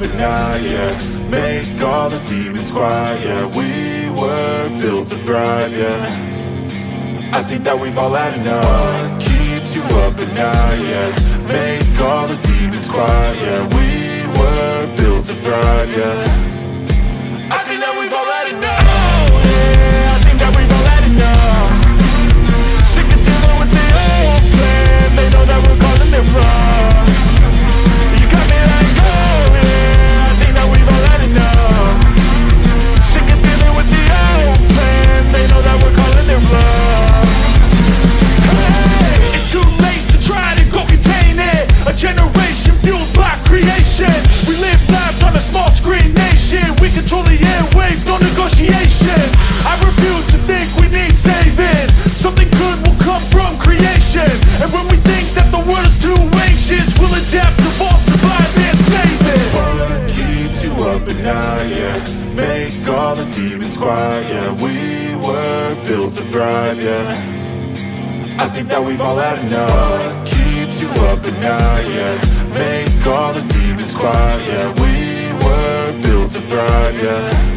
but now, yeah Make all the demons quiet, yeah We were built to thrive, yeah. I think that we've all had enough. What keeps you up at night, yeah? Make all the demons quiet, yeah. We were built to thrive, yeah. At night, yeah Make all the demons quiet, yeah We were built to thrive, yeah. I think that we've all had enough. Keeps you up at night, yeah. Make all the demons quiet, yeah We were built to thrive, yeah